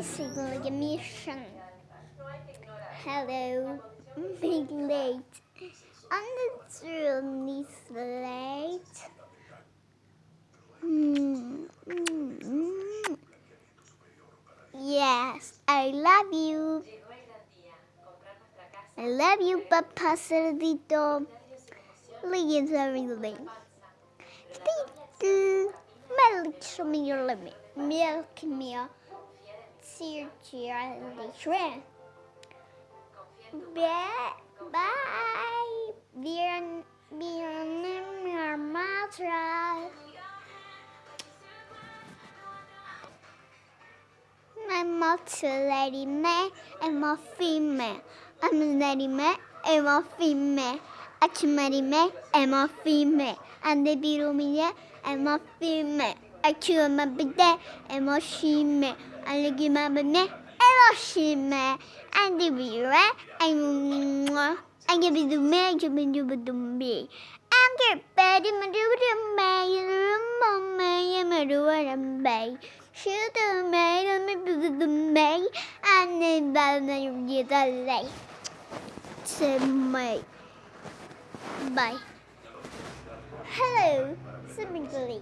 missing like a mission. Hello, big late. I'm not really late. Mm, mm, mm. Yes, I love you. I love you, Papa Cerdito. Leave everything. Thank you. Milk, me your limit. Milk me. See you, shrimp. Bye. Bye. Wir, wir nehmen Matras. I'm a lady man, I'm a female. I'm a lady man, I'm a female. I'm a lady man, I'm a female. And the beetle me, I'm a female. I chew my bed, I'm a female. I look at my bed, I'm a female. And the beetle, I'm I give you the man, you been do the me. I'm your a do the man, man, do what I'm bay. Shoot the man, I'm the man, and then bad man, you get. Say my. Bye. Hello, Simmingly.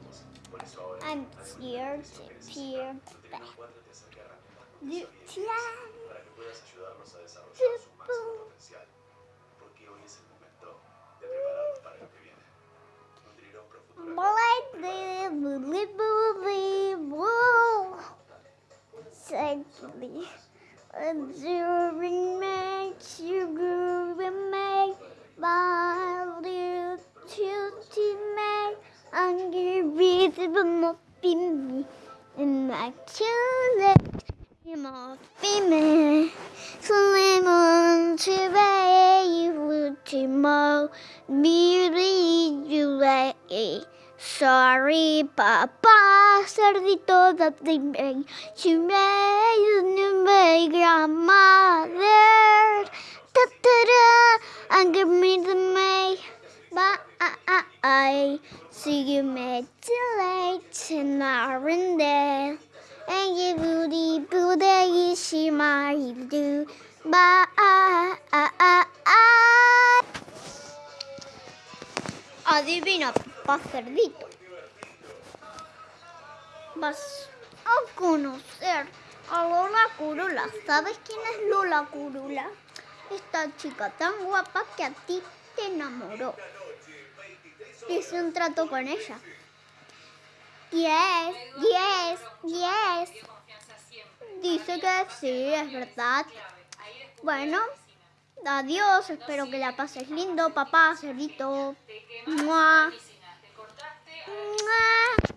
Here to peer back. Lucian. Sadly, observing makes you groove and make value to make unreasonable be and my children more female slim on to you tomorrow beauty you Sorry, Papa, cerdito that they made. She made my grandmother. Ta ta da, and give me the. Bye. See you late in Arendelle. And you booty booty, might do. Adivina, papá cerdito. Vas a conocer a Lola Curula. ¿Sabes quién es Lola Curula? Esta chica tan guapa que a ti te enamoró hice un trato con ella. Yes, yes, yes. Dice que sí, es verdad. Bueno, adiós, espero que la pases lindo, papá, cerdito. Mua. Mua.